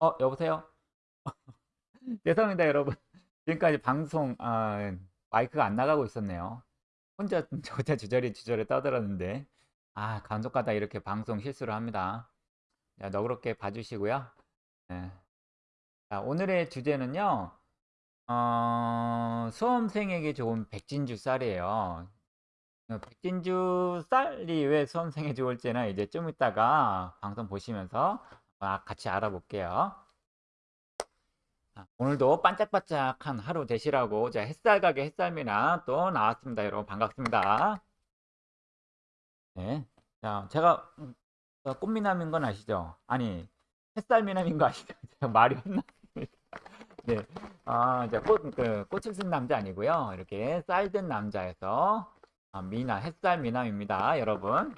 어, 여보세요? 죄송합니다, 여러분. 지금까지 방송, 아, 마이크가 안 나가고 있었네요. 혼자 저 혼자 주저리 주저리 떠들었는데, 아, 간혹가다 이렇게 방송 실수를 합니다. 자, 너그럽게 봐주시고요. 네. 자, 오늘의 주제는요, 어, 수험생에게 좋은 백진주 쌀이에요. 어, 백진주 쌀이 왜 수험생에 좋을지는 이제 좀 이따가 방송 보시면서 아, 같이 알아볼게요. 아, 오늘도 반짝반짝한 하루 되시라고 자 햇살 가게 햇살미나 또 나왔습니다. 여러분 반갑습니다. 네. 자, 제가 음, 저 꽃미남인 건 아시죠? 아니, 햇살미남인 거 아시죠? 제가 말이 혼났습니다. 네. 아, 이제 꽃, 그, 꽃을 쓴 남자 아니고요. 이렇게 쌀든 남자에서 아, 미나, 햇살 미남입니다. 여러분.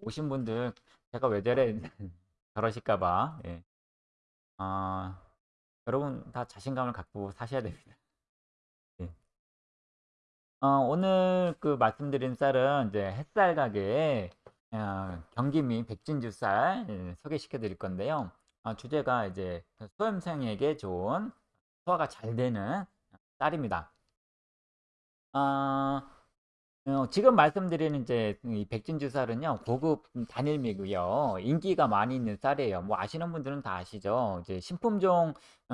오신 분들, 제가 왜 저래, 저러실까봐. 예. 아, 여러분 다 자신감을 갖고 사셔야 됩니다. 예. 어, 오늘 그 말씀드린 쌀은 이제 햇살 가게에 어, 경기미 백진주 쌀 예, 소개시켜 드릴 건데요. 어, 주제가 이제 수험생에게 좋은 소화가 잘 되는 쌀입니다. 어, 어, 지금 말씀드리는 이제 이 백진주 쌀은요 고급 단일미고요. 인기가 많이 있는 쌀이에요. 뭐 아시는 분들은 다 아시죠? 이제 신품종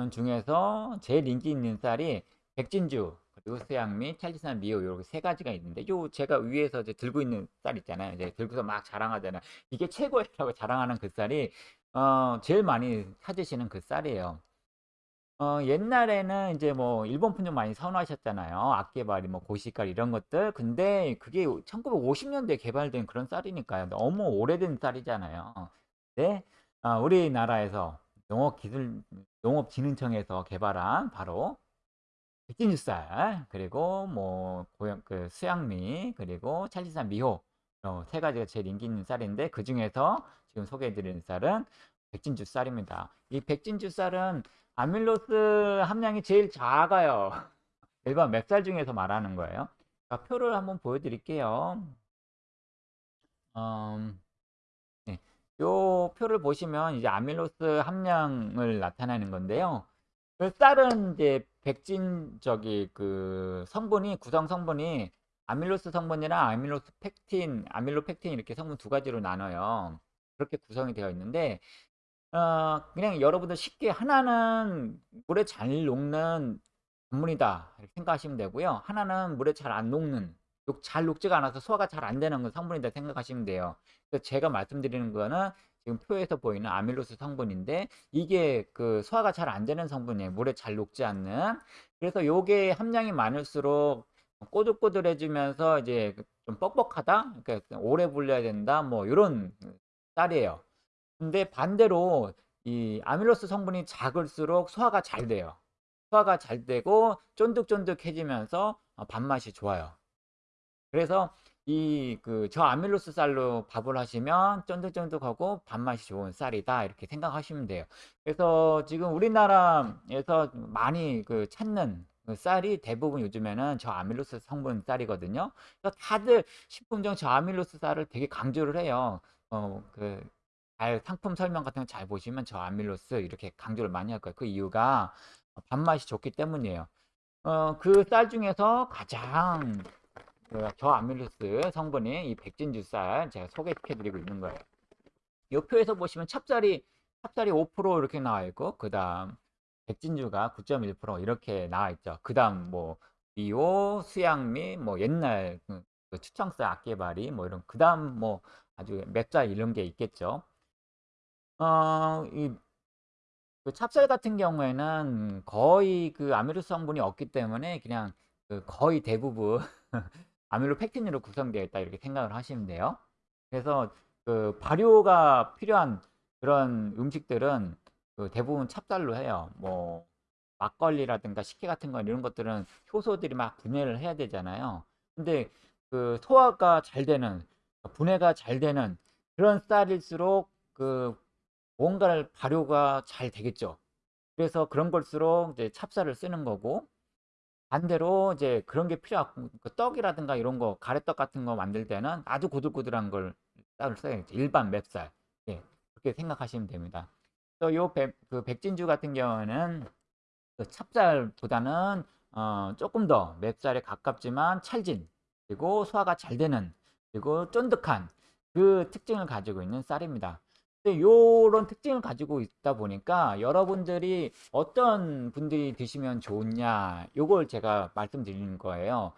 중에서 제일 인기 있는 쌀이 백진주 그리고 수양미 찰지산 미오 이렇게 세 가지가 있는데 요 제가 위에서 이제 들고 있는 쌀 있잖아요. 이제 들고서 막 자랑하잖아요. 이게 최고라고 자랑하는 그 쌀이 어 제일 많이 찾으시는 그 쌀이에요 어 옛날에는 이제 뭐 일본 품종 많이 선호하셨잖아요. 악개발이 뭐 고시깔 이런 것들. 근데 그게 1950 년대에 개발된 그런 쌀이니까요. 너무 오래된 쌀이잖아요. 네. 아 우리나라에서 농업기술 농업진흥청에서 개발한 바로 백진주 쌀 그리고 뭐 고양 그 수양미 그리고 찰지산 미호 어, 세 가지가 제일 인기 있는 쌀인데 그 중에서 지금 소개해 드리는 쌀은 백진주 쌀입니다. 이 백진주 쌀은 아밀로스 함량이 제일 작아요. 일반 맵쌀 중에서 말하는 거예요. 자, 표를 한번 보여드릴게요. 음, 네. 요 표를 보시면 이제 아밀로스 함량을 나타내는 건데요. 그 쌀은 이제 백진 저기 그 성분이 구성 성분이 아밀로스 성분이랑 아밀로스 펙틴, 아밀로펙틴 이렇게 성분 두 가지로 나눠요. 그렇게 구성이 되어 있는데 어 그냥 여러분들 쉽게 하나는 물에 잘 녹는 전문이다 이렇게 생각하시면 되고요. 하나는 물에 잘 안 녹는 잘 녹지가 않아서 소화가 잘 안 되는 성분이다 생각하시면 돼요. 그래서 제가 말씀드리는 거는 지금 표에서 보이는 아밀로스 성분인데 이게 그 소화가 잘 안 되는 성분이에요. 물에 잘 녹지 않는. 그래서 요게 함량이 많을수록 꼬들꼬들해지면서 이제 좀 뻑뻑하다. 그러니까 오래 불려야 된다. 뭐 요런 쌀이에요. 근데 반대로 이 아밀로스 성분이 작을수록 소화가 잘 돼요. 소화가 잘 되고 쫀득쫀득해지면서 어, 밥맛이 좋아요. 그래서 이 그 저 아밀로스 쌀로 밥을 하시면 쫀득쫀득하고 밥맛이 좋은 쌀이다 이렇게 생각하시면 돼요. 그래서 지금 우리나라에서 많이 그 찾는 그 쌀이 대부분 요즘에는 저 아밀로스 성분 쌀이거든요. 그래서 다들 식품종 저아밀로스 쌀을 되게 강조를 해요. 어그 잘 상품 설명 같은 거 잘 보시면 저 아밀로스 이렇게 강조를 많이 할 거예요. 그 이유가 밥맛이 좋기 때문이에요. 어, 그 쌀 중에서 가장 그 저아밀로스 성분이 이 백진주 쌀 제가 소개해 드리고 있는 거예요. 이 표에서 보시면 찹쌀이 찹쌀이 5% 이렇게 나와 있고 그 다음 백진주가 9.1% 이렇게 나와 있죠. 그 다음 뭐 미오, 수양미, 뭐 옛날 그, 그 추청쌀 악개발이 뭐 이런 그 다음 뭐 아주 맵쌀 이런 게 있겠죠. 어, 이, 그 찹쌀 같은 경우에는 거의 그 아밀로 성분이 없기 때문에 그냥 그 거의 대부분 아밀로 펙틴으로 구성되어 있다 이렇게 생각을 하시면 돼요. 그래서 그 발효가 필요한 그런 음식들은 그 대부분 찹쌀로 해요. 뭐 막걸리라든가 식혜 같은 건 이런 것들은 효소들이 막 분해를 해야 되잖아요. 근데 그 소화가 잘 되는 분해가 잘 되는 그런 쌀일수록 그 뭔가를 발효가 잘 되겠죠. 그래서 그런 걸수록 이제 찹쌀을 쓰는 거고 반대로 이제 그런 게 필요하고 그 떡이라든가 이런 거 가래떡 같은 거 만들 때는 아주 고들고들한 걸 쌀을 써야겠죠. 일반 맵쌀. 예. 그렇게 생각하시면 됩니다. 그래서 요 백, 그 백진주 같은 경우는 그 찹쌀보다는 어, 조금 더 맵쌀에 가깝지만 찰진 그리고 소화가 잘 되는 그리고 쫀득한 그 특징을 가지고 있는 쌀입니다. 이런 특징을 가지고 있다 보니까 여러분들이 어떤 분들이 드시면 좋냐 요걸 제가 말씀드리는 거예요.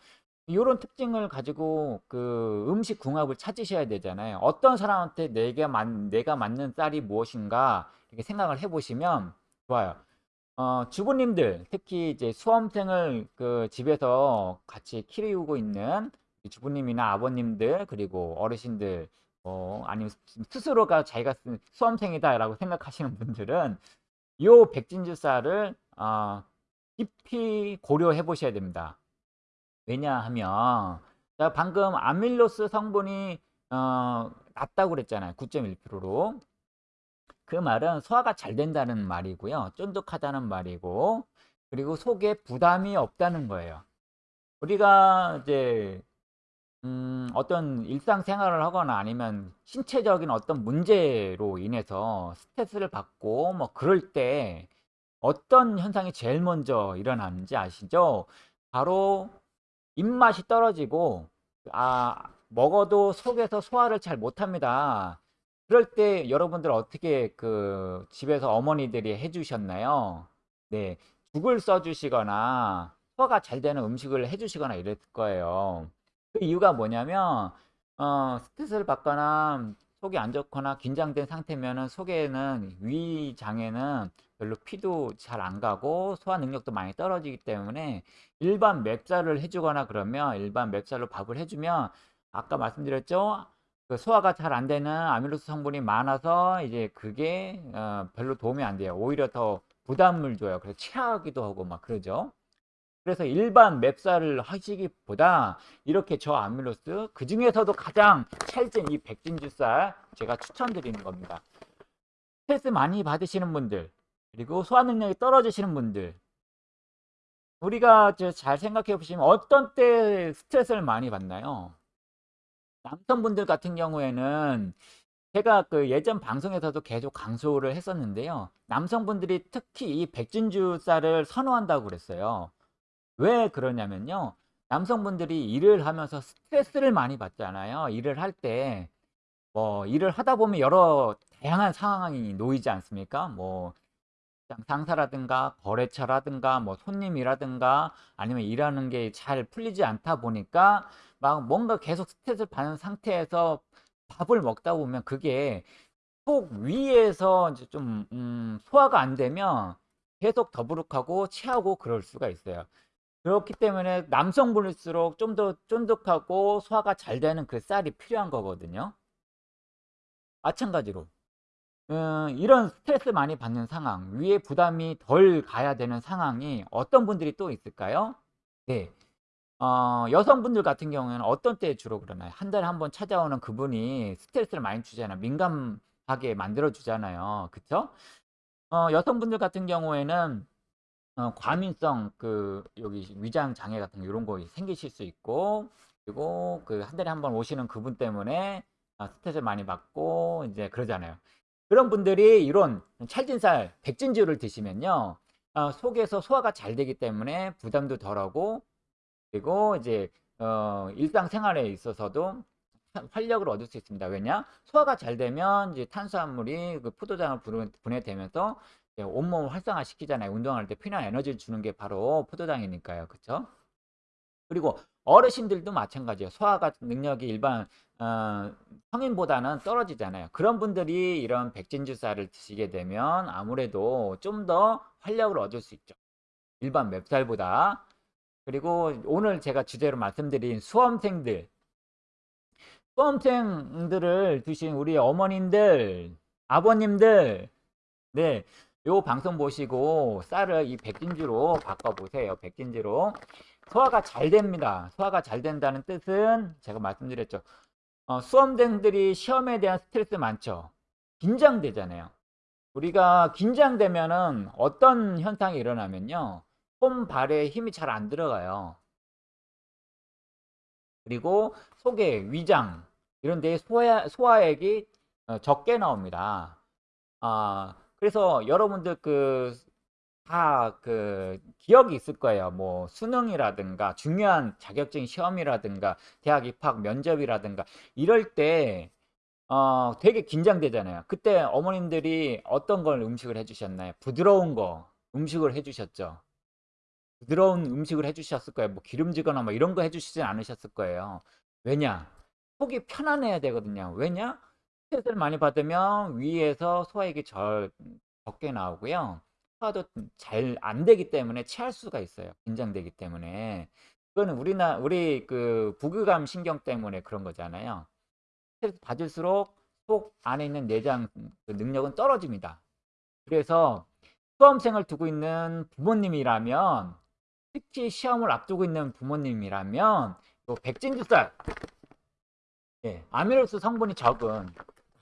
이런 특징을 가지고 그 음식 궁합을 찾으셔야 되잖아요. 어떤 사람한테 내가, 맞, 내가 맞는 쌀이 무엇인가 이렇게 생각을 해보시면 좋아요. 어, 주부님들 특히 이제 수험생을 그 집에서 같이 키우고 있는 주부님이나 아버님들 그리고 어르신들 어, 아니면 스스로가 자기가 쓴 수험생이다 라고 생각하시는 분들은 이 백진주 쌀을 어, 깊이 고려해 보셔야 됩니다. 왜냐하면 방금 아밀로스 성분이 어, 낮다고 그랬잖아요. 9.1%로. 그 말은 소화가 잘 된다는 말이고요. 쫀득하다는 말이고 그리고 속에 부담이 없다는 거예요. 우리가 이제 음, 어떤 일상생활을 하거나 아니면 신체적인 어떤 문제로 인해서 스트레스를 받고 뭐 그럴 때 어떤 현상이 제일 먼저 일어나는지 아시죠? 바로 입맛이 떨어지고 아 먹어도 속에서 소화를 잘 못합니다. 그럴 때 여러분들 어떻게 그 집에서 어머니들이 해주셨나요? 네, 죽을 써주시거나 소화가 잘 되는 음식을 해주시거나 이랬을 거예요. 그 이유가 뭐냐면 어, 스트레스를 받거나 속이 안 좋거나 긴장된 상태면은 속에는 위 장에는 별로 피도 잘 안 가고 소화 능력도 많이 떨어지기 때문에 일반 맵쌀을 해주거나 그러면 일반 맵쌀로 밥을 해주면 아까 말씀드렸죠? 그 소화가 잘 안 되는 아밀로스 성분이 많아서 이제 그게 어, 별로 도움이 안 돼요. 오히려 더 부담을 줘요. 그래서 체하기도 하고 막 그러죠 그래서 일반 맵쌀을 하시기보다 이렇게 저 아밀로스 그 중에서도 가장 찰진 이 백진주쌀 제가 추천드리는 겁니다. 스트레스 많이 받으시는 분들 그리고 소화 능력이 떨어지시는 분들 우리가 잘 생각해 보시면 어떤 때 스트레스를 많이 받나요? 남성분들 같은 경우에는 제가 그 예전 방송에서도 계속 강조를 했었는데요. 남성분들이 특히 이 백진주 쌀을 선호한다고 그랬어요. 왜 그러냐면요. 남성분들이 일을 하면서 스트레스를 많이 받잖아요. 일을 할 때, 뭐, 일을 하다 보면 여러 다양한 상황이 놓이지 않습니까? 뭐, 상사라든가 거래처라든가 뭐 손님이라든가 아니면 일하는 게 잘 풀리지 않다 보니까 막 뭔가 계속 스트레스를 받는 상태에서 밥을 먹다 보면 그게 속 위에서 이제 좀 음, 소화가 안 되면 계속 더부룩하고 체하고 그럴 수가 있어요. 그렇기 때문에 남성분일수록 좀 더 쫀득하고 소화가 잘 되는 그 쌀이 필요한 거거든요. 마찬가지로 음, 이런 스트레스 많이 받는 상황, 위에 부담이 덜 가야 되는 상황이 어떤 분들이 또 있을까요? 네. 어, 여성분들 같은 경우에는 어떤 때 주로 그러나요? 한 달에 한 번 찾아오는 그분이 스트레스를 많이 주잖아요. 민감하게 만들어 주잖아요. 그쵸? 어, 여성분들 같은 경우에는 어, 과민성 그 여기 위장 장애 같은 이런 거 생기실 수 있고 그리고 그 한 달에 한 번 오시는 그분 때문에 아, 스트레스 많이 받고 이제 그러잖아요. 그런 분들이 이런 찰진살 백진주를 드시면요 어, 속에서 소화가 잘 되기 때문에 부담도 덜하고 그리고 이제 어, 일상생활에 있어서도 활력을 얻을 수 있습니다. 왜냐? 소화가 잘 되면 이제 탄수화물이 그 포도장을 분해되면서 온몸을 활성화시키잖아요. 운동할 때 필요한 에너지를 주는 게 바로 포도당이니까요. 그쵸? 그리고 어르신들도 마찬가지예요. 소화가 능력이 일반 어, 성인보다는 떨어지잖아요. 그런 분들이 이런 백진주쌀을 드시게 되면 아무래도 좀 더 활력을 얻을 수 있죠. 일반 맵쌀보다. 그리고 오늘 제가 주제로 말씀드린 수험생들 수험생들을 두신 우리 어머님들 아버님들 네 요 방송 보시고 쌀을 이 백진주로 바꿔보세요. 백진주로. 소화가 잘 됩니다. 소화가 잘 된다는 뜻은 제가 말씀드렸죠. 어, 수험생들이 시험에 대한 스트레스 많죠. 긴장되잖아요. 우리가 긴장되면은 어떤 현상이 일어나면요. 손, 발에 힘이 잘 안 들어가요. 그리고 속에 위장 이런 데 소화, 소화액이 어, 적게 나옵니다. 아, 그래서 여러분들 그 다 그 기억이 있을 거예요. 뭐 수능이라든가 중요한 자격증 시험이라든가 대학 입학 면접이라든가 이럴 때 어 되게 긴장되잖아요. 그때 어머님들이 어떤 걸 음식을 해 주셨나요? 부드러운 거 음식을 해 주셨죠. 부드러운 음식을 해 주셨을 거예요. 뭐 기름지거나 뭐 이런 거 해 주시진 않으셨을 거예요. 왜냐? 속이 편안해야 되거든요. 왜냐? 스트레스를 많이 받으면 위에서 소화액이 절 적게 나오고요. 소화도 잘 안 되기 때문에 체할 수가 있어요. 긴장되기 때문에. 그거는 우리나 우리 그 부교감 신경 때문에 그런 거잖아요. 스트레스 받을수록 속 안에 있는 내장 그 능력은 떨어집니다. 그래서 수험생을 두고 있는 부모님이라면 특히 시험을 앞두고 있는 부모님이라면 요 백진 주사 예, 아미로스 성분이 적은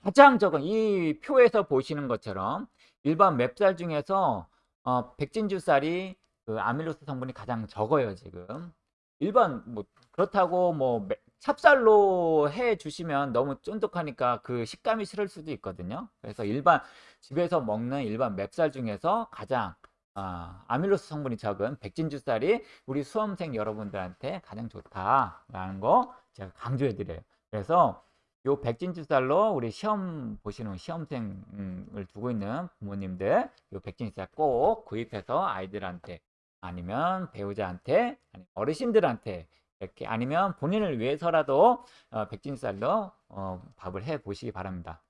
가장 적은 이 표에서 보시는 것처럼 일반 맵쌀 중에서 어, 백진주 쌀이 그 아밀로스 성분이 가장 적어요 지금. 일반 뭐 그렇다고 뭐 매- 찹쌀로 해 주시면 너무 쫀득하니까 그 식감이 싫을 수도 있거든요. 그래서 일반 집에서 먹는 일반 맵쌀 중에서 가장 아, 아밀로스 성분이 적은 백진주 쌀이 우리 수험생 여러분들한테 가장 좋다라는 거 제가 강조해 드려요. 그래서 요 백진주쌀로 우리 시험 보시는 시험생을 두고 있는 부모님들 요 백진주쌀 꼭 구입해서 아이들한테 아니면 배우자한테 아니면 어르신들한테 이렇게 아니면 본인을 위해서라도 어, 백진쌀로 어, 밥을 해 보시기 바랍니다.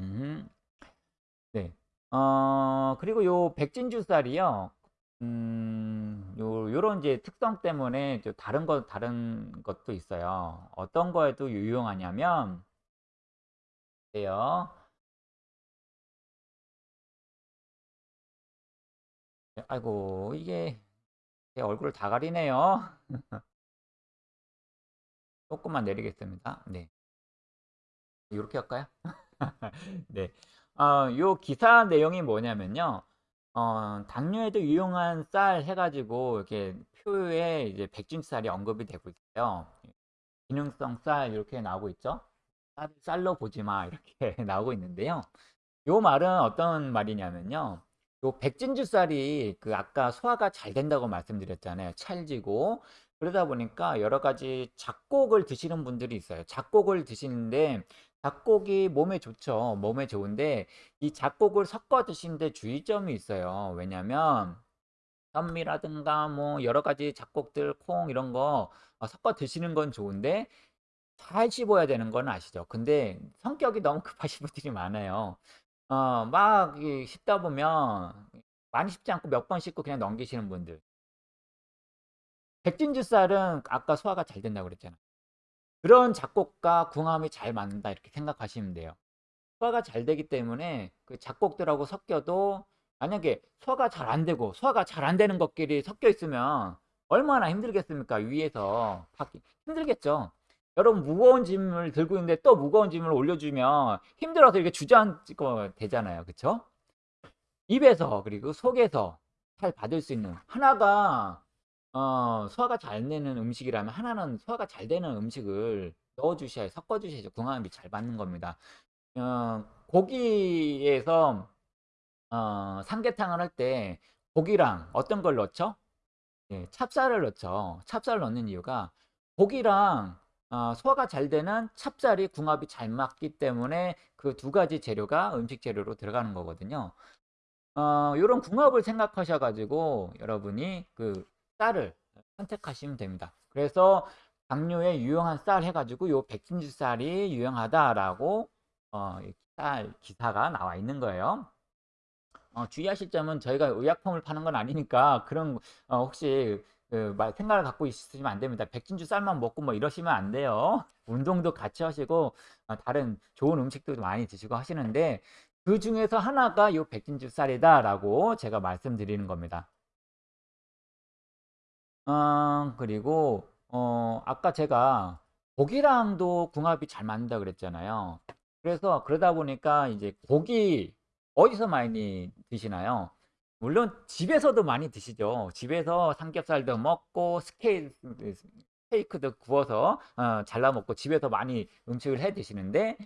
음, 네. 어, 그리고 요 백진주쌀이요. 음, 요, 요런 이제 특성 때문에 또 다른 거, 다른 것도 있어요. 어떤 거에도 유용하냐면, 돼요. 아이고, 이게 제 얼굴을 다 가리네요. 조금만 내리겠습니다. 네. 이렇게 할까요? 네. 어, 요 기사 내용이 뭐냐면요. 어, 당뇨에도 유용한 쌀 해가지고 이렇게 표에 이제 백진쌀이 언급이 되고 있어요. 기능성 쌀 이렇게 나오고 있죠. 쌀, 쌀로 보지 마 이렇게 나오고 있는데요. 요 말은 어떤 말이냐면요. 요 백진주 쌀이 그 아까 소화가 잘 된다고 말씀드렸잖아요. 찰지고 그러다 보니까 여러 가지 잡곡을 드시는 분들이 있어요. 잡곡을 드시는데 잡곡이 몸에 좋죠. 몸에 좋은데 이 잡곡을 섞어 드시는데 주의점이 있어요. 왜냐면 현미라든가 뭐 여러 가지 잡곡들 콩 이런 거 어, 섞어 드시는 건 좋은데 잘 씹어야 되는 건 아시죠? 근데 성격이 너무 급하신 분들이 많아요. 어, 막이 씹다 보면 많이 씹지 않고 몇 번 씹고 그냥 넘기시는 분들. 백진주 쌀은 아까 소화가 잘 된다고 그랬잖아. 그런 작곡과 궁합이 잘 맞는다 이렇게 생각하시면 돼요. 소화가 잘 되기 때문에 그 작곡들하고 섞여도 만약에 소화가 잘 안 되고 소화가 잘 안 되는 것끼리 섞여 있으면 얼마나 힘들겠습니까? 위에서 받기 힘들겠죠. 여러분 무거운 짐을 들고 있는데 또 무거운 짐을 올려주면 힘들어서 이렇게 주저앉고 되잖아요. 그쵸? 입에서 그리고 속에서 잘 받을 수 있는 하나가 어, 소화가 잘 되는 음식이라면 하나는 소화가 잘 되는 음식을 넣어 주셔야 섞어 주셔야죠. 궁합이 잘 맞는 겁니다. 어, 고기에서 어, 삼계탕을 할 때 고기랑 어떤 걸 넣죠? 예, 찹쌀을 넣죠. 찹쌀을 넣는 이유가 고기랑 어, 소화가 잘 되는 찹쌀이 궁합이 잘 맞기 때문에 그 두 가지 재료가 음식 재료로 들어가는 거거든요. 어, 요런 궁합을 생각하셔 가지고 여러분이 그 쌀을 선택하시면 됩니다. 그래서 당뇨에 유용한 쌀 해가지고 요 백진주 쌀이 유용하다라고 어, 쌀 기사가 나와 있는 거예요. 어, 주의하실 점은 저희가 의약품을 파는 건 아니니까 그런 어, 혹시 그 생각을 갖고 있으시면 안 됩니다. 백진주 쌀만 먹고 뭐 이러시면 안 돼요. 운동도 같이 하시고 어, 다른 좋은 음식도 많이 드시고 하시는데 그 중에서 하나가 요 백진주 쌀이다라고 제가 말씀드리는 겁니다. 어, 그리고 어, 아까 제가 고기랑도 궁합이 잘 맞는다 그랬잖아요. 그래서 그러다 보니까 이제 고기 어디서 많이 드시나요? 물론 집에서도 많이 드시죠. 집에서 삼겹살도 먹고 스테이, 스테이크도 구워서 어, 잘라 먹고 집에서 많이 음식을 해 드시는데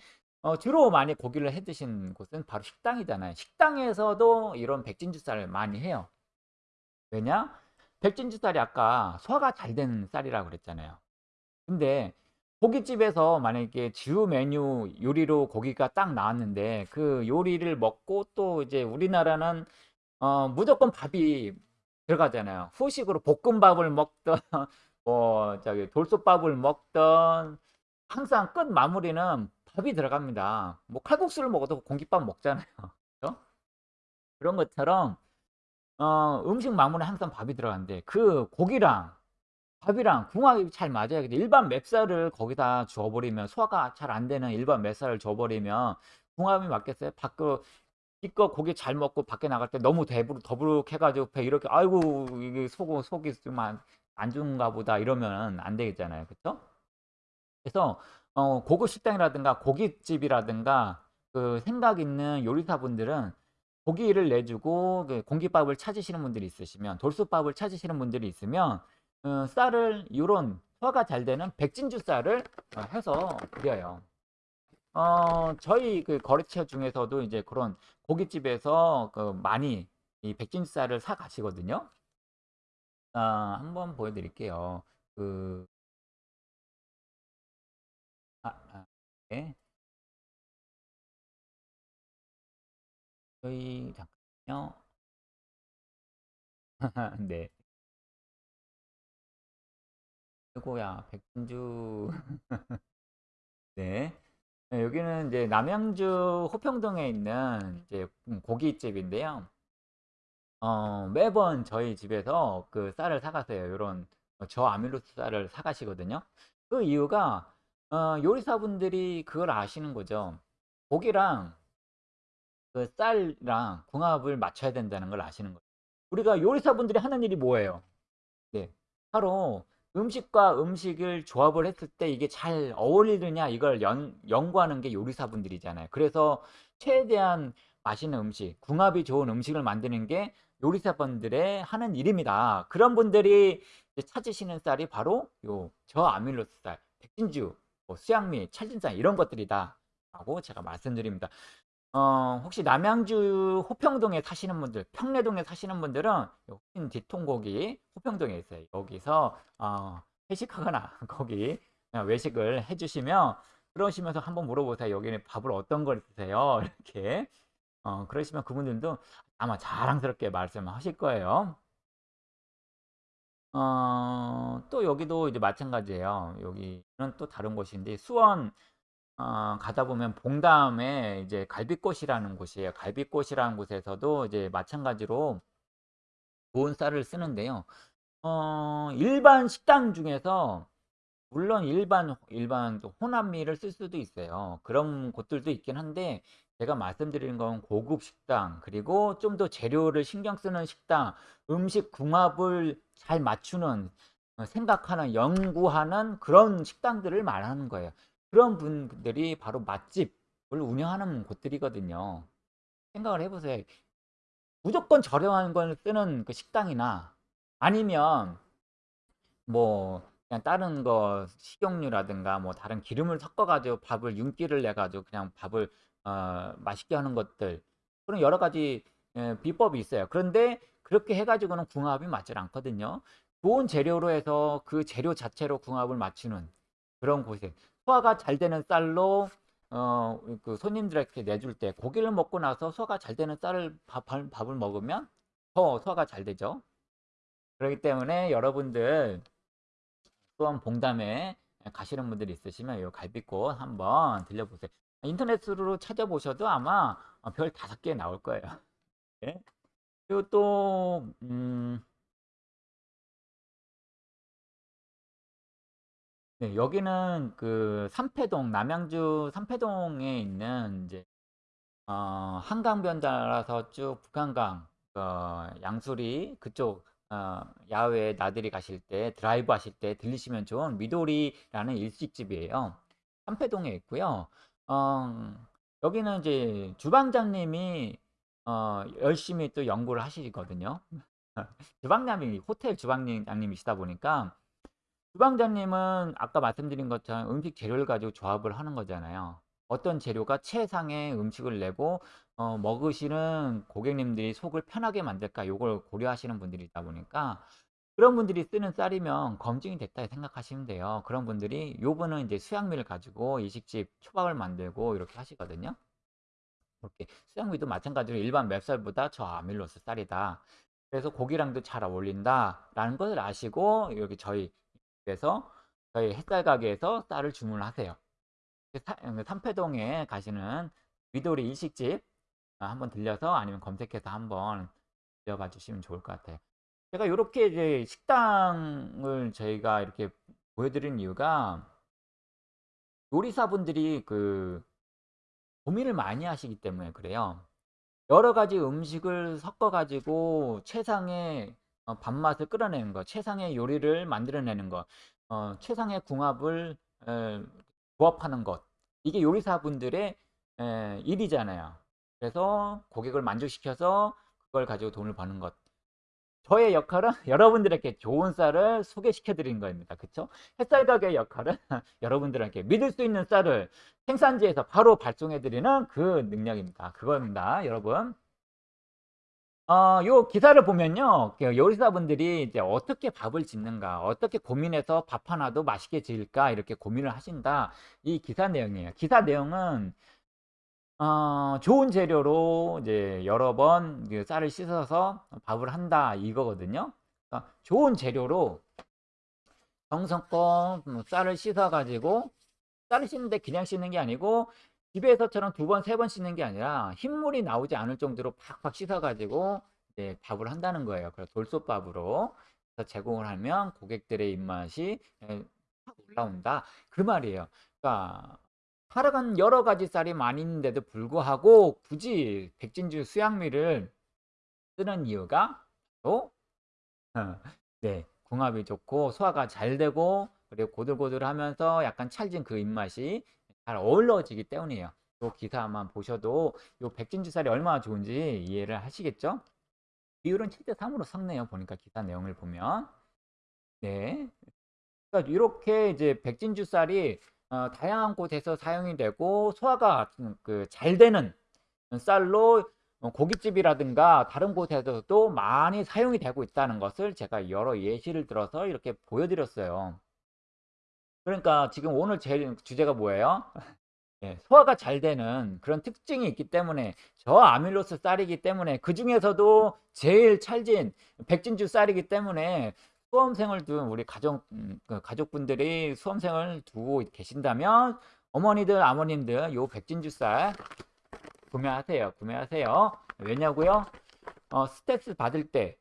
어 주로 많이 고기를 해 드신 곳은 바로 식당이잖아요. 식당에서도 이런 백진주 쌀을 많이 해요. 왜냐? 백진주 쌀이 아까 소화가 잘 되는 쌀이라고 그랬잖아요. 근데 고깃집에서 만약에 주 메뉴 요리로 고기가 딱 나왔는데 그 요리를 먹고 또 이제 우리나라는 어 무조건 밥이 들어가잖아요. 후식으로 볶음밥을 먹든 뭐 저기 돌솥밥을 먹든 항상 끝 마무리는 밥이 들어갑니다. 뭐 칼국수를 먹어도 공깃밥 먹잖아요. 그죠? 그런 것처럼 어 음식 마무리는 항상 밥이 들어가는데 그 고기랑 밥이랑 궁합이 잘 맞아야 돼. 일반 맵쌀을 거기다 주워 버리면 소화가 잘 안 되는 일반 맵쌀을 줘 버리면 궁합이 맞겠어요? 밖으로 기껏 고기 잘 먹고 밖에 나갈 때 너무 배부르 더부룩해 가지고 배 이렇게 '아이고 이게 속 속이 좀안 안 좋은가 보다.' 이러면은 안 되겠잖아요. 그쵸? 그래서 어 고급 식당이라든가 고깃집이라든가 그 생각 있는 요리사분들은 고기를 내주고 그 공깃밥을 찾으시는 분들이 있으시면 돌솥밥을 찾으시는 분들이 있으면 어 쌀을 요런 소화가 잘 되는 백진주 쌀을 어 해서 드려요. 어 저희 그 거래처 중에서도 이제 그런 고깃집에서 그 많이 이 백진주 쌀을 사 가시거든요. 아 한번 보여 드릴게요. 그 아 아 네. 저희 잠깐만요. 네. 아이고야 백진주 네. 네 여기는 이제 남양주 호평동에 있는 이제 음 고깃집인데요. 어 매번 저희 집에서 그 쌀을 사 가세요. 요런 어 저아밀로스 쌀을 사 가시거든요. 그 이유가 어 요리사분들이 그걸 아시는 거죠. 고기랑 그 쌀이랑 궁합을 맞춰야 된다는 걸 아시는 거예요. 우리가 요리사분들이 하는 일이 뭐예요? 네. 바로 음식과 음식을 조합을 했을 때 이게 잘 어울리느냐 이걸 연 연구하는 게 요리사분들이잖아요. 그래서 최대한 맛있는 음식, 궁합이 좋은 음식을 만드는 게 요리사분들의 하는 일입니다. 그런 분들이 찾으시는 쌀이 바로 요 저아밀로스 쌀, 백진주, 뭐 수양미, 찰진쌀 이런 것들이다 라고 제가 말씀드립니다. 어 혹시 남양주 호평동에 사시는 분들, 평내동에 사시는 분들은 요흰 뒤통고기 호평동에 있어요. 여기서 어 회식하거나 거기 어 외식을 해 주시면 그러시면서 한번 물어보세요. "여기는 밥을 어떤 걸 드세요?" 이렇게. 어 그러시면 그분들도 아마 자랑스럽게 말씀하실 거예요. 어 또 여기도 이제 마찬가지예요. 여기는 또 다른 곳인데 수원 어 가다 보면 봉담에 이제 갈빗꽃이라는 곳이에요. 갈빗꽃이라는 곳에서도 이제 마찬가지로 좋은 쌀을 쓰는데요. 어 일반 식당 중에서 물론 일반 일반 좀 혼합미를 쓸 수도 있어요. 그런 곳들도 있긴 한데 제가 말씀드리는 건 고급 식당 그리고 좀 더 재료를 신경 쓰는 식당, 음식 궁합을 잘 맞추는 어 생각하는 연구하는 그런 식당들을 말하는 거예요. 그런 분들이 바로 맛집을 운영하는 곳들이거든요. 생각을 해 보세요. 무조건 저렴한 걸 쓰는 그 식당이나 아니면 뭐 그냥 다른 거 식용유라든가 뭐 다른 기름을 섞어 가지고 밥을 윤기를 내 가지고 그냥 밥을 어 맛있게 하는 것들 그런 여러 가지 예 비법이 있어요. 그런데 그렇게 해 가지고는 궁합이 맞질 않거든요. 좋은 재료로 해서 그 재료 자체로 궁합을 맞추는 그런 곳에 소화가 잘 되는 쌀로 어 그 손님들에게 내줄 때 고기를 먹고 나서 소화가 잘 되는 쌀을 밥밥 밥을 먹으면 더 소화가 잘 되죠. 그러기 때문에 여러분들 수원 봉담에 예 가시는 분들이 있으시면 요 갈빗꽃 한번 들려보세요. 인터넷으로 찾아보셔도 아마 어별5개 나올 거예요. 예. 그리고 또 음 네 여기는 그 삼패동 남양주 삼패동에 있는 인제 어 한강변 따라서 쭉 북한강 어 양수리 그쪽 어 야외에 나들이 가실 때 드라이브 하실 때 들리시면 좋은 미도리라는 일식집이에요. 삼패동에 있고요. 어 여기는 이제 주방장님이 어 열심히 또 연구를 하시거든요. 주방장님이 호텔 주방님 장님이시다 보니까 주방장님은 아까 말씀드린 것처럼 음식 재료를 가지고 조합을 하는 거잖아요. 어떤 재료가 최상의 음식을 내고 어 먹으시는 고객님들이 속을 편하게 만들까 요걸 고려하시는 분들이다 보니까 그런 분들이 쓰는 쌀이면 검증이 됐다 생각하시면 돼요. 그런 분들이 요거는 이제 수양미를 가지고 일식집 초밥을 만들고 이렇게 하시거든요. 이렇게 수양미도 마찬가지로 일반 맵쌀보다 저아밀로스 쌀이다. 그래서 고기랑도 잘 어울린다 라는 것을 아시고 여기 저희 그래서 저희 햇살 가게에서 쌀을 주문을 하세요. 그 삼패동에 가시는 미도리 일식집 한번 들려서 아니면 검색해서 한번 들려봐 주시면 좋을 것 같아요. 제가 이렇게 이제 식당을 저희가 이렇게 보여드리는 이유가 요리사분들이 그 고민을 많이 하시기 때문에 그래요. 여러 가지 음식을 섞어 가지고 최상의 어 밥맛을 끌어내는 것, 최상의 요리를 만들어내는 것, 어 최상의 궁합을 에 조합하는 것. 이게 요리사분들의 에 일이잖아요. 그래서 고객을 만족시켜서 그걸 가지고 돈을 버는 것. 저의 역할은 여러분들에게 좋은 쌀을 소개시켜 드리는 겁니다. 그쵸? 햇살 가게의 역할은 여러분들에게 믿을 수 있는 쌀을 생산지에서 바로 발송해 드리는 그 능력입니다. 그겁니다, 여러분. 어, 요 기사를 보면요. 그 요리사분들이 이제 어떻게 밥을 짓는가, 어떻게 고민해서 밥 하나도 맛있게 지을까, 이렇게 고민을 하신다. 이 기사 내용이에요. 기사 내용은 어 좋은 재료로 이제 여러 번그 쌀을 씻어서 밥을 한다 이거거든요. 그러니까 좋은 재료로 정성껏 뭐 쌀을 씻어 가지고 쌀을 씻는데 그냥 씻는 게 아니고 집에서처럼 두 번, 세 번 씻는 게 아니라 흰물이 나오지 않을 정도로 팍팍 씻어 가지고 이제 밥을 한다는 거예요. 그래서 돌솥밥으로 제공을 하면 고객들의 입맛이 예확 올라온다. 그 말이에요. 그러니까 하루간 여러 가지 쌀이 많이 있는데도 불구하고 굳이 백진주 수양미를 쓰는 이유가 또어네 궁합이 좋고 소화가 잘 되고 그리고 고들고들하면서 약간 찰진 그 입맛이 잘 어우러지기 때문이에요. 요 기사만 보셔도 요 백진주 쌀이 얼마나 좋은지 이해를 하시겠죠? 비율은 7대3 으로 섞네요. 보니까 기사 내용을 보면. 네. 그러니까 요렇게 이제 백진주 쌀이 어 다양한 곳에서 사용이 되고 소화가 음그잘 되는 쌀로 어 고깃집이라든가 다른 곳에서도 많이 사용이 되고 있다는 것을 제가 여러 예시를 들어서 이렇게 보여 드렸어요. 그러니까 지금 오늘 제 주제가 뭐예요? 예 소화가 잘 되는 그런 특징이 있기 때문에 저아밀로스 쌀이기 때문에 그 중에서도 제일 찰진 백진주 쌀이기 때문에 수험생을 둔 우리 가족 음그 가족분들이 수험생을 두고 계신다면 어머니들, 아버님들 요 백진주 쌀 구매하세요. 구매하세요. 왜냐고요? 어 스트레스 받을 때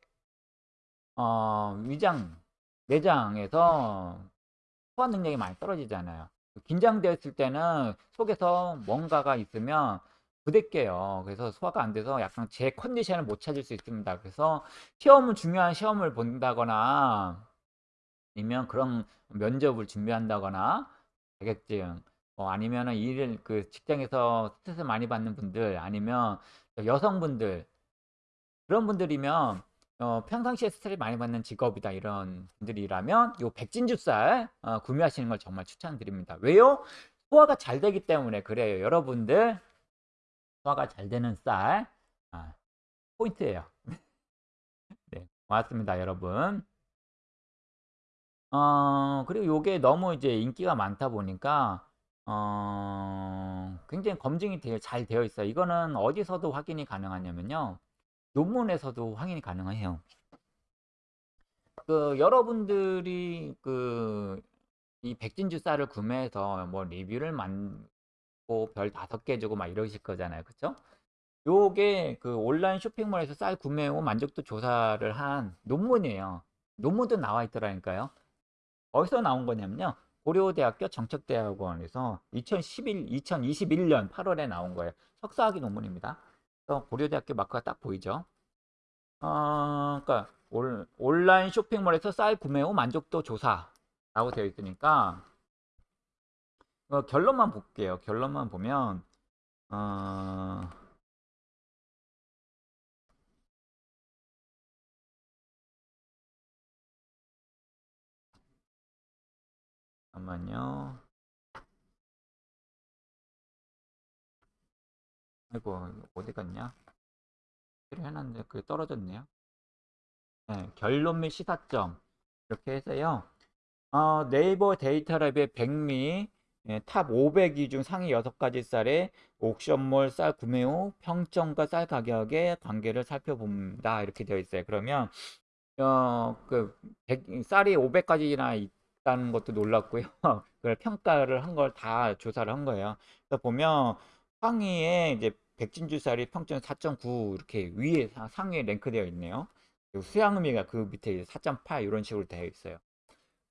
어 위장, 내장에서 소화 능력이 많이 떨어지잖아요. 긴장되었을 때는 속에서 뭔가가 있으면 부대껴요. 그래서 소화가 안 돼서 약간 제 컨디션을 못 찾을 수 있습니다. 그래서 시험은 중요한 시험을 본다거나 아니면 그런 면접을 준비한다거나 자격증 뭐 아니면은 일을 그 직장에서 스트레스 많이 받는 분들 아니면 여성분들 그런 분들이면 어 평상시에 스트레스 많이 받는 직업이다 이런 분들이라면 요 백진주 쌀 어 구매하시는 걸 정말 추천드립니다. 왜요? 소화가 잘 되기 때문에 그래요. 여러분들 소화가 잘 되는 쌀 아 포인트예요. 네 고맙습니다 여러분. 어 그리고 요게 너무 이제 인기가 많다 보니까 어 굉장히 검증이 되어 잘 되어 있어요. 이거는 어디서도 확인이 가능하냐면요. 논문에서도 확인이 가능해요. 그 여러분들이 그 이 백진주 쌀을 구매해서 뭐 리뷰를 만들고 별 5개 주고 막 이러실 거잖아요. 그쵸? 요게 그 온라인 쇼핑몰에서 쌀 구매 후 만족도 조사를 한 논문이에요. 논문도 나와 있더라니까요. 어디서 나온 거냐면요. 고려대학교 정책대학원에서 2011, 2021년 8월에 나온 거예요. 석사학위 논문입니다. 그래서 고려대학교 마크가 딱 보이죠. 어, 그러니까 올, 온라인 쇼핑몰에서 쌀 구매 후 만족도 조사라고 되어 있으니까 어, 결론만 볼게요. 결론만 보면 어, 잠깐만요. 아이고 어디 갔냐? 해놨는데 그게 떨어졌네요. 네, 결론 및 시사점 이렇게 해서요. 어, 네이버 데이터랩의 백미 예, top 500위 중 상위 6가지 쌀의 옥션몰 쌀 구매 후 평점과 쌀 가격의 관계를 살펴봅니다. 이렇게 되어 있어요. 그러면 어, 그 백, 쌀이 500가지나 있다는 것도 놀랐고요. 그걸 평가를 한 걸 다 조사를 한 거예요. 그래서 보면 상위에 이제 백진주 쌀이 평점 4.9 이렇게 위에 상위에 랭크되어 있네요. 수양음이가 그 밑에 4.8 이런 식으로 되어 있어요.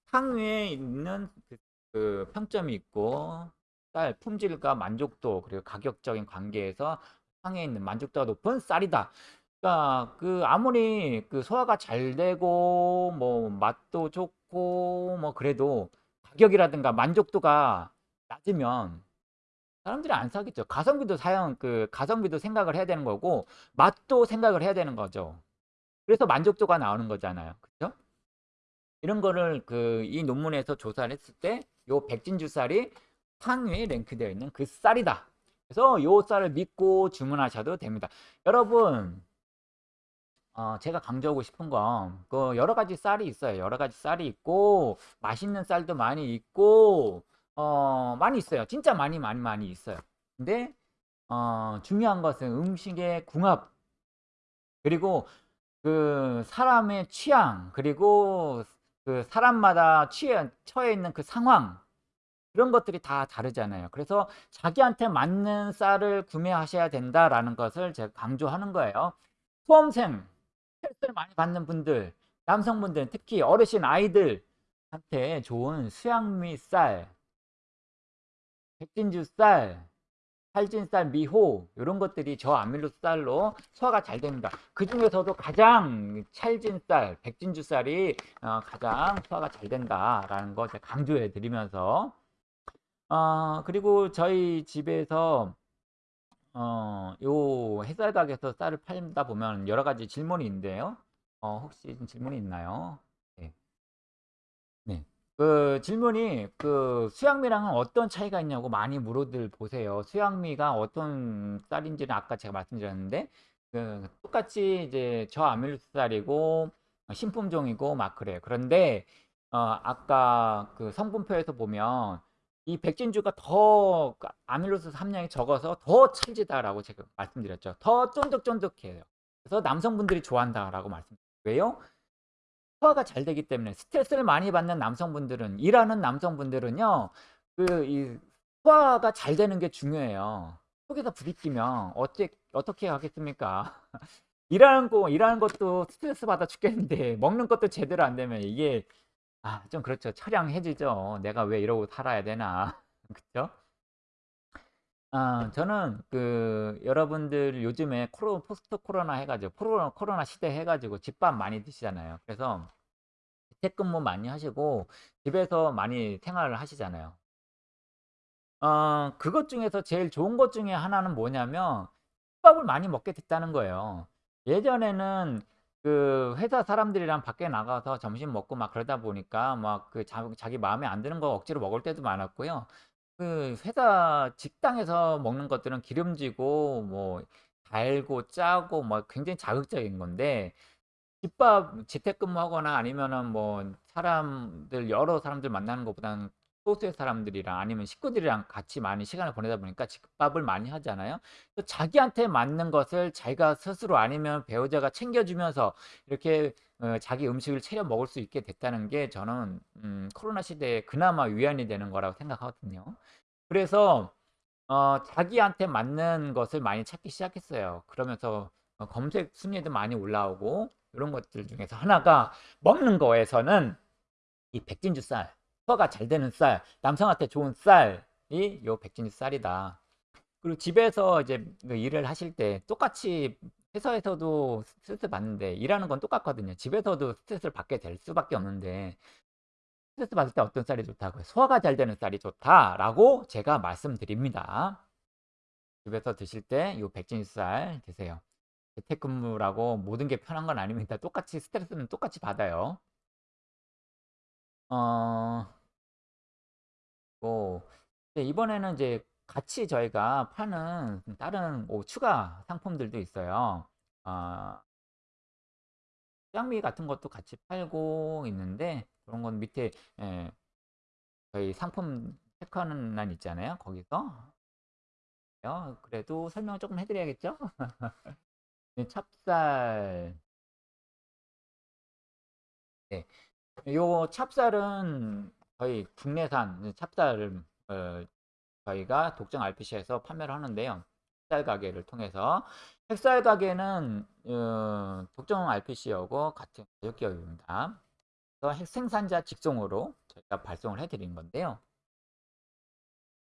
상위에 있는 그, 그 평점이 있고 쌀 품질과 만족도 그리고 가격적인 관계에서 상위에 있는 만족도가 높은 쌀이다. 그러니까 그 아무리 그 소화가 잘 되고 뭐 맛도 좋고 뭐 그래도 가격이라든가 만족도가 낮으면 사람들이 안 사겠죠. 가성비도 사용 그 가성비도 생각을 해야 되는 거고 맛도 생각을 해야 되는 거죠. 그래서 만족도가 나오는 거잖아요. 그렇죠? 이런 거를 그 이 논문에서 조사를 했을 때 요 백진주 쌀이 상위에 랭크되어 있는 그 쌀이다. 그래서 요 쌀을 믿고 주문하셔도 됩니다. 여러분 어, 제가 강조하고 싶은 건, 그, 여러 가지 쌀이 있어요. 여러 가지 쌀이 있고, 맛있는 쌀도 많이 있고, 어, 많이 있어요. 진짜 많이, 많이, 많이 있어요. 근데, 어, 중요한 것은 음식의 궁합, 그리고 그 사람의 취향, 그리고 그 사람마다 취해, 처해 있는 그 상황, 그런 것들이 다 다르잖아요. 그래서 자기한테 맞는 쌀을 구매하셔야 된다라는 것을 제가 강조하는 거예요. 수험생, 스트레스를 많이 받는 분들, 남성분들, 특히 어르신 아이들한테 좋은 수양미 쌀, 백진주 쌀, 살진쌀, 미호 이런 것들이 저아밀로스 쌀로 소화가 잘 됩니다. 그 중에서도 가장 찰진쌀, 백진주 쌀이 어, 가장 소화가 잘 된다라는 거 제가 강조해 드리면서 어, 그리고 저희 집에서 어, 요 햇살 가게에서 쌀을 팔다 보면 여러 가지 질문이 있는데요. 어, 혹시 질문이 있나요? 그 질문이 그 수양미랑은 어떤 차이가 있냐고 많이 물어들 보세요. 수양미가 어떤 쌀인지는 아까 제가 말씀드렸는데 그 똑같이 이제 저아밀로스 쌀이고 신품종이고 막 그래요. 그런데 어, 아까 그 성분표에서 보면 이 백진주가 더 아밀로스 함량이 적어서 더 찰지다라고 제가 말씀드렸죠. 더 쫀득쫀득해요. 그래서 남성분들이 좋아한다라고 말씀드렸어요. 왜요? 소화가 잘 되기 때문에 스트레스를 많이 받는 남성분들은 일하는 남성분들은요. 그 이 소화가 잘 되는 게 중요해요. 속에서 부딪히면 어떻게 어떻게 하겠습니까? 일하는 거 일하는 것도 스트레스 받아 죽겠는데 먹는 것도 제대로 안 되면 이게 아, 좀 그렇죠. 처량해지죠. 내가 왜 이러고 살아야 되나. 그쵸? 아, 저는 그 여러분들 요즘에 코로, 포스트 코로나 해가지고 코로나, 코로나 시대 해가지고 집밥 많이 드시잖아요. 그래서 재택근무 많이 하시고 집에서 많이 생활을 하시잖아요. 어, 그것 중에서 제일 좋은 것 중에 하나는 뭐냐면 집밥을 많이 먹게 됐다는 거예요. 예전에는 그 회사 사람들이랑 밖에 나가서 점심 먹고 막 그러다 보니까 막 그 자기 마음에 안 드는 거 억지로 먹을 때도 많았고요. 그 회사 직장에서 먹는 것들은 기름지고 뭐 달고 짜고 뭐 굉장히 자극적인 건데 집밥 재택근무하거나 아니면은 뭐 사람들 여러 사람들 만나는 것보다는 소수의 사람들이랑 아니면 식구들이랑 같이 많이 시간을 보내다 보니까 집밥을 많이 하잖아요. 또 자기한테 맞는 것을 자기가 스스로 아니면 배우자가 챙겨주면서 이렇게 어, 자기 음식을 차려 먹을 수 있게 됐다는 게 저는 음, 코로나 시대에 그나마 위안이 되는 거라고 생각하거든요. 그래서 어, 자기한테 맞는 것을 많이 찾기 시작했어요. 그러면서 어, 검색 순위도 많이 올라오고 이런 것들 중에서 하나가 먹는 거에서는 이 백진주 쌀 소화가 잘 되는 쌀, 남성한테 좋은 쌀이 요 백진주 쌀이다. 그리고 집에서 이제 그 일을 하실 때 똑같이 회사에서도 스트레스 받는데 일하는 건 똑같거든요. 집에서도 스트레스를 받게 될 수밖에 없는데 스트레스 받을 때 어떤 쌀이 좋다고요? 소화가 잘 되는 쌀이 좋다라고 제가 말씀드립니다. 집에서 드실 때 이 백진주 쌀 드세요. 재택근무라고 모든 게 편한 건 아닙니다. 똑같이 스트레스는 똑같이 받아요. 어, 뭐, 네, 이번에는 이제 같이 저희가 파는 다른 뭐 추가 상품들도 있어요. 아 짱미 같은 것도 같이 팔고 있는데 그런 건 밑에 예, 저희 상품 체크하는 란 있잖아요. 거기서 어, 그래도 설명을 조금 해드려야겠죠? 네, 찹쌀 네. 요 찹쌀은 저희 국내산 찹쌀을 어, 저희가 독점 RPC에서 판매를 하는데요. 햇살 가게를 통해서 햇살 가게는 어, 독점 RPC하고 같은 가격 기업입니다. 그래서 생산자 직송으로 저희가 발송을 해드리는 건데요.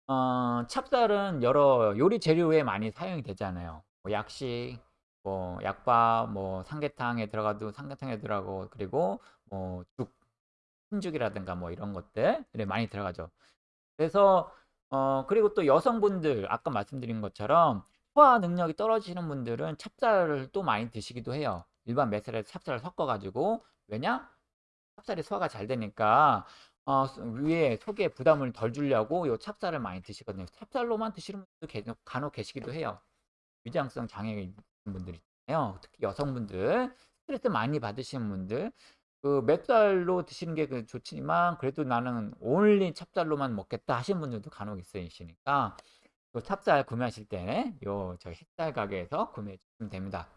어, 찹쌀은 여러 요리 재료에 많이 사용이 되잖아요. 뭐 약식, 뭐 약밥, 뭐 삼계탕에 들어가도 삼계탕에 들어가고 그리고 뭐 죽, 흰죽이라든가 뭐 이런 것들이 많이 들어가죠. 그래서 어 그리고 또 여성분들 아까 말씀드린 것처럼 소화 능력이 떨어지는 분들은 찹쌀을 또 많이 드시기도 해요. 일반 매실에 찹쌀을 섞어 가지고 왜냐? 찹쌀이 소화가 잘 되니까 어 위에 속에 부담을 덜 주려고 요 찹쌀을 많이 드시거든요. 찹쌀로만 드시는 분도 간혹 계시기도 해요. 위장성 장애 있는 분들 있잖아요. 특히 여성분들 스트레스 많이 받으시는 분들 그 맵쌀로 드시는 게그 좋지만 그래도 나는 온리 찹쌀로만 먹겠다 하시는 분들도 간혹 있으시니까 요 찹쌀 구매하실 때요 저희 햇살 가게에서 구매해 주시면 됩니다.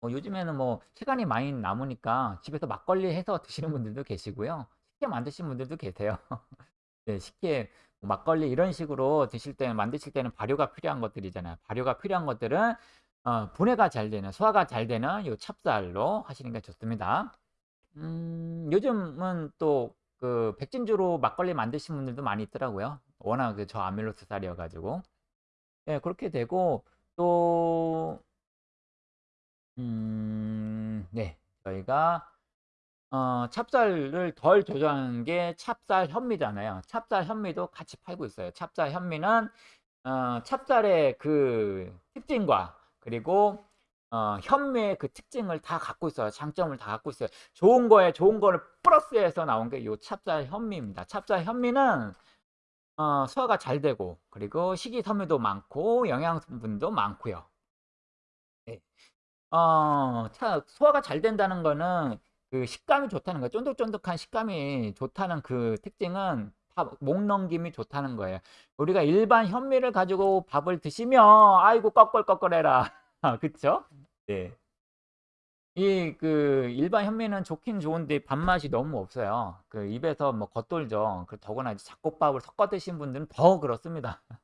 뭐 요즘에는 뭐 시간이 많이 남으니까 집에서 막걸리 해서 드시는 분들도 계시고요. 쉽게 만드시는 분들도 계세요. 네, 쉽게 막걸리 이런 식으로 드실 때는 만드실 때는 발효가 필요한 것들이잖아요. 발효가 필요한 것들은 어, 분해가 잘 되는 소화가 잘 되는 요 찹쌀로 하시는 게 좋습니다. 음, 요즘은 또 그 백진주로 막걸리 만드신 분들도 많이 있더라고요. 워낙 그 저아밀로스 쌀이어 가지고. 네, 그렇게 되고 또 음, 네. 저희가 어, 찹쌀을 덜 조절하는 게 찹쌀 현미잖아요. 찹쌀 현미도 같이 팔고 있어요. 찹쌀 현미는 어, 찹쌀의 그 특징과 그리고 어, 현미의 그 특징을 다 갖고 있어요. 장점을 다 갖고 있어요. 좋은 거에 좋은 거를 플러스해서 나온 게이 찹쌀 현미입니다. 찹쌀 현미는 어, 소화가 잘 되고 그리고 식이섬유도 많고 영양분도 많고요. 네. 어, 차, 소화가 잘 된다는 거는 그 식감이 좋다는 거예요. 쫀득쫀득한 식감이 좋다는 그 특징은 목 넘김이 좋다는 거예요. 우리가 일반 현미를 가지고 밥을 드시면 아이고 꺼끌꺼끌해라. 그쵸? 네. 이 그 일반 현미는 좋긴 좋은데 밥맛이 너무 없어요. 그 입에서 뭐 겉돌죠. 그 더구나 이제 잡곡밥을 섞어 드신 분들은 더 그렇습니다.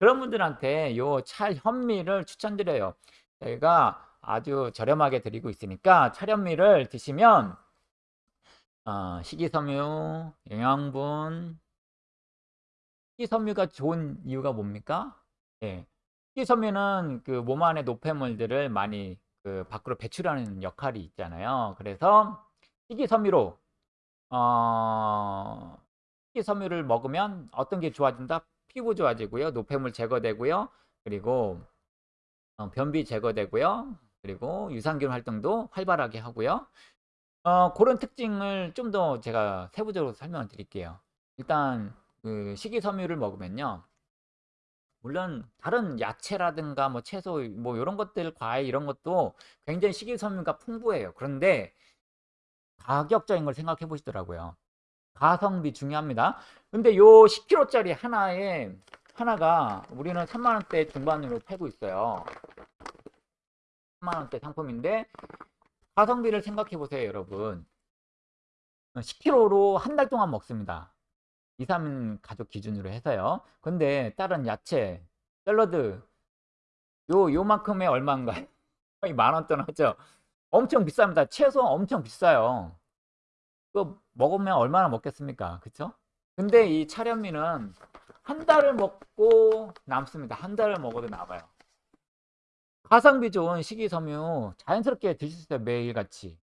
그런 분들한테 요 찰 현미를 추천드려요. 저희가 아주 저렴하게 드리고 있으니까 찰현미를 드시면 어, 식이섬유, 영양분 식이섬유가 좋은 이유가 뭡니까? 예. 식이섬유는 그 몸 안에 노폐물들을 많이 그 밖으로 배출하는 역할이 있잖아요. 그래서 식이섬유로 어, 식이섬유를 먹으면 어떤 게 좋아진다? 피부 좋아지고요. 노폐물 제거되고요. 그리고 어, 변비 제거되고요. 그리고 유산균 활동도 활발하게 하고요. 어, 그런 특징을 좀 더 제가 세부적으로 설명을 드릴게요. 일단 그 식이섬유를 먹으면요. 물론 다른 야채라든가 뭐 채소 뭐 이런 것들 과일 이런 것도 굉장히 식이섬유가 풍부해요. 그런데 가격적인 걸 생각해 보시더라고요. 가성비 중요합니다. 근데 요 10kg짜리 하나에 하나가 우리는 3만 원대 중반으로 팔고 있어요. 3만 원대 상품인데 가성비를 생각해 보세요, 여러분. 10kg로 한 달 동안 먹습니다. 2, 3인 가족 기준으로 해서요. 근데 다른 야채, 샐러드 요 요만큼에 얼마인가요? 거의 만 원 돈 하죠. 엄청 비쌉니다. 채소 엄청 비싸요. 그거 먹으면 얼마나 먹겠습니까? 그쵸? 근데 이 차련미는 한 달을 먹고 남습니다. 한 달을 먹어도 남아요. 가성비 좋은 식이섬유 자연스럽게 드실 수 있어요. 매일같이.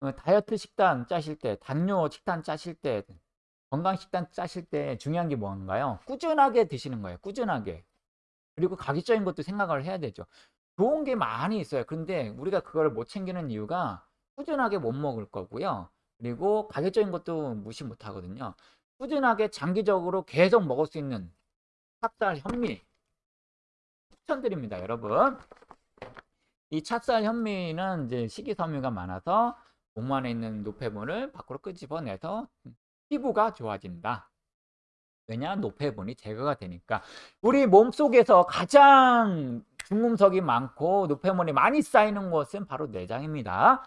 어, 다이어트 식단 짜실 때, 당뇨 식단 짜실 때, 건강 식단 짜실 때 중요한 게 뭔가요? 꾸준하게 드시는 거예요. 꾸준하게. 그리고 가격적인 것도 생각을 해야 되죠. 좋은 게 많이 있어요. 근데 우리가 그걸 못 챙기는 이유가 꾸준하게 못 먹을 거고요. 그리고 가격적인 것도 무시 못 하거든요. 꾸준하게 장기적으로 계속 먹을 수 있는 찹쌀 현미 추천드립니다, 여러분. 이 찹쌀 현미는 이제 식이섬유가 많아서 몸 안에 있는 노폐물을 밖으로 끄집어내서 피부가 좋아진다. 왜냐? 노폐분이 제거가 되니까. 우리 몸속에서 가장 중금속이 많고 노폐물이 많이 쌓이는 곳은 바로 내장입니다.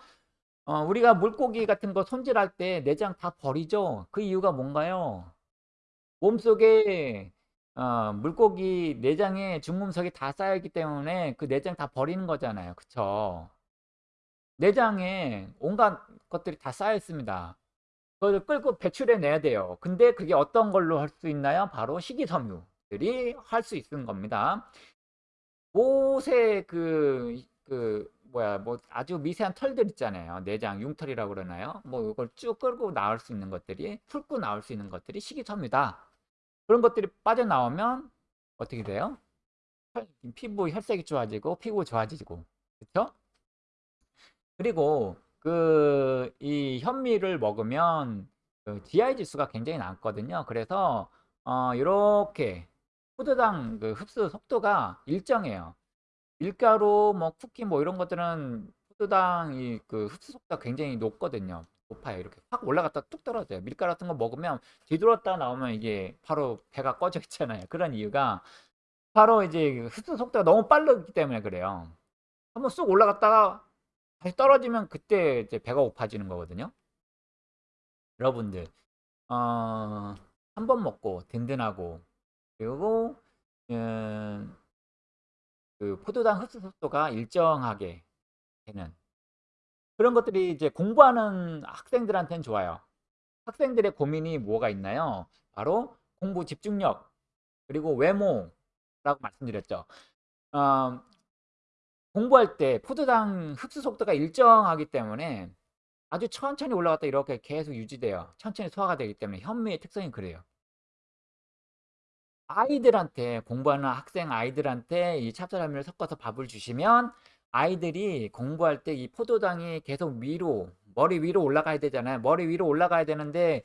어, 우리가 물고기 같은 거 손질할 때 내장 다 버리죠. 그 이유가 뭔가요? 몸속에 어, 물고기 내장에 중금속이 다 쌓여있기 때문에 그 내장 다 버리는 거잖아요. 그쵸? 내장에 온갖 것들이 다 쌓여 있습니다. 그걸 끌고 배출해 내야 돼요. 근데 그게 어떤 걸로 할 수 있나요? 바로 식이섬유들이 할 수 있는 겁니다. 못에 그, 그, 뭐야, 뭐 아주 미세한 털들 있잖아요. 내장, 융털이라고 그러나요? 뭐 이걸 쭉 끌고 나올 수 있는 것들이, 훑고 나올 수 있는 것들이 식이섬유다. 그런 것들이 빠져나오면 어떻게 돼요? 피부 혈색이 좋아지고, 피부 좋아지고, 그쵸? 그리고 그 이 현미를 먹으면 그 GI 지수가 굉장히 낮거든요. 그래서 어 요렇게 포도당 그 흡수 속도가 일정해요. 밀가루 뭐 쿠키 뭐 이런 것들은 포도당 이 그 흡수 속도가 굉장히 높거든요. 높아요. 이렇게 확 올라갔다 뚝 떨어져요. 밀가루 같은 거 먹으면 뒤돌았다 나오면 이게 바로 배가 꺼져 있잖아요. 그런 이유가 바로 이제 그 흡수 속도가 너무 빠르기 때문에 그래요. 한번 쑥 올라갔다가 다시 떨어지면 그때 이제 배가 고파지는 거거든요. 여러분들 어, 한 번 먹고 든든하고 그리고 음, 그 포도당 흡수 속도가 일정하게 되는 그런 것들이 이제 공부하는 학생들한테는 좋아요. 학생들의 고민이 뭐가 있나요? 바로 공부 집중력 그리고 외모라고 말씀드렸죠. 어, 공부할 때 포도당 흡수 속도가 일정하기 때문에 아주 천천히 올라갔다 이렇게 계속 유지돼요. 천천히 소화가 되기 때문에 현미의 특성이 그래요. 아이들한테 공부하는 학생 아이들한테 이 찹쌀현미를 섞어서 밥을 주시면 아이들이 공부할 때 이 포도당이 계속 위로 머리 위로 올라가야 되잖아요. 머리 위로 올라가야 되는데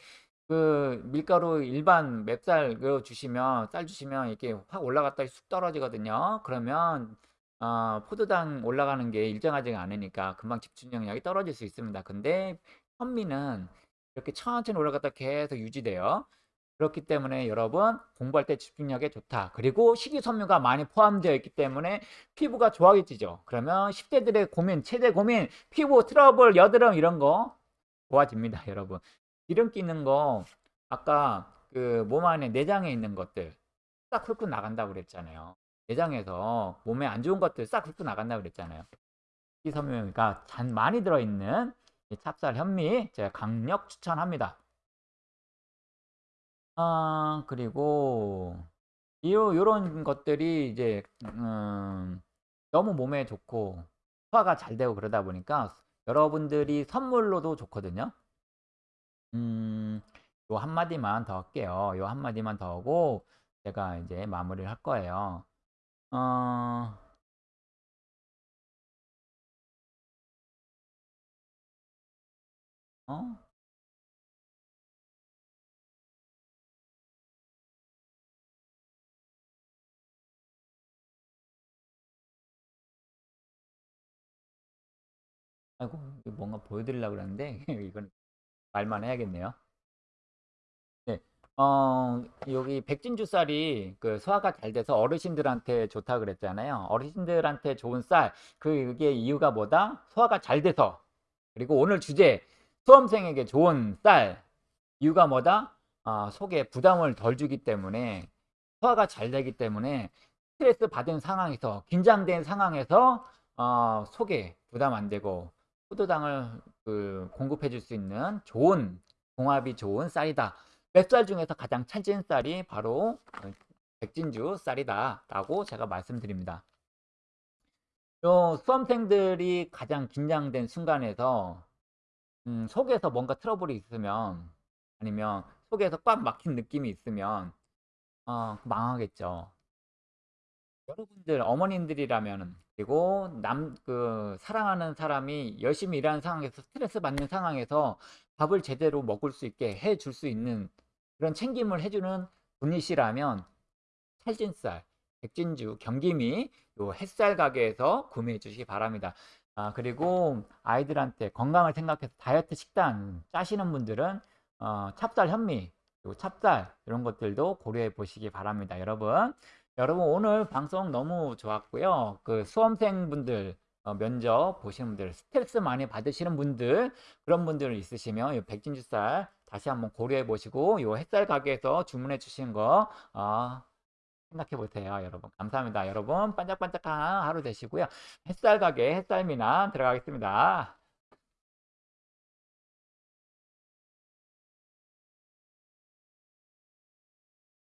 그 밀가루 일반 맵쌀 그 주시면 쌀 주시면 이렇게 확 올라갔다 쑥 떨어지거든요. 그러면 어, 포도당 올라가는 게 일정하지가 않으니까 금방 집중력이 떨어질 수 있습니다. 근데 현미는 이렇게 천천히 올라갔다 계속 유지돼요. 그렇기 때문에 여러분 공부할 때 집중력에 좋다. 그리고 식이섬유가 많이 포함되어 있기 때문에 피부가 좋아지죠. 그러면 10대들의 고민, 최대 고민, 피부 트러블, 여드름 이런 거 좋아집니다, 여러분. 기름기 있는 거 아까 그 몸 안에 내장에 있는 것들 싹 훑고 나간다고 그랬잖아요. 내장에서 몸에 안 좋은 것들 싹 훑고 나간다고 그랬잖아요. 식이섬유가 잔 많이 들어있는 찹쌀 현미 제가 강력 추천합니다. 아, 그리고 요, 요런 것들이 이제 음, 너무 몸에 좋고 소화가 잘 되고 그러다 보니까 여러분들이 선물로도 좋거든요. 음, 요 한마디만 더 할게요. 요 한마디만 더 하고 제가 이제 마무리를 할 거예요. 어, 어? 아이고, 뭔가 보여드리려고 그랬는데, 이건 말만 해야겠네요. 네. 어, 여기 백진주 쌀이 그 소화가 잘 돼서 어르신들한테 좋다 그랬잖아요. 어르신들한테 좋은 쌀, 그게 이유가 뭐다? 소화가 잘 돼서. 그리고 오늘 주제, 수험생에게 좋은 쌀, 이유가 뭐다? 어, 속에 부담을 덜 주기 때문에, 소화가 잘 되기 때문에, 스트레스 받은 상황에서, 긴장된 상황에서, 어, 속에 부담 안 되고, 포도당을 그 공급해 줄 수 있는 좋은 궁합이 좋은 쌀이다. 맵쌀 중에서 가장 찰진 쌀이 바로 백진주 쌀이다 라고 제가 말씀드립니다. 요 수험생들이 가장 긴장된 순간에서 음, 속에서 뭔가 트러블이 있으면 아니면 속에서 꽉 막힌 느낌이 있으면 어, 망하겠죠. 여러분들 어머님들이라면 그리고 남 그 사랑하는 사람이 열심히 일하는 상황에서 스트레스 받는 상황에서 밥을 제대로 먹을 수 있게 해 줄 수 있는 그런 챙김을 해 주는 분이 시라면 찰진쌀, 백진주, 경기미 요 햇살 가게에서 구매해 주시기 바랍니다. 아, 그리고 아이들한테 건강을 생각해서 다이어트 식단 짜시는 분들은 어, 찹쌀 현미, 요 찹쌀 이런 것들도 고려해 보시기 바랍니다. 여러분. 여러분 오늘 방송 너무 좋았고요. 그 수험생분들 어, 면접 보시는 분들 스트레스 많이 받으시는 분들 그런 분들 있으시면 이 백진주쌀 다시 한번 고려해 보시고 요 햇살 가게에서 주문해 주신 거 어, 생각해 보세요 여러분. 감사합니다 여러분. 반짝반짝한 하루 되시고요. 햇살 가게 햇살 미남 들어가겠습니다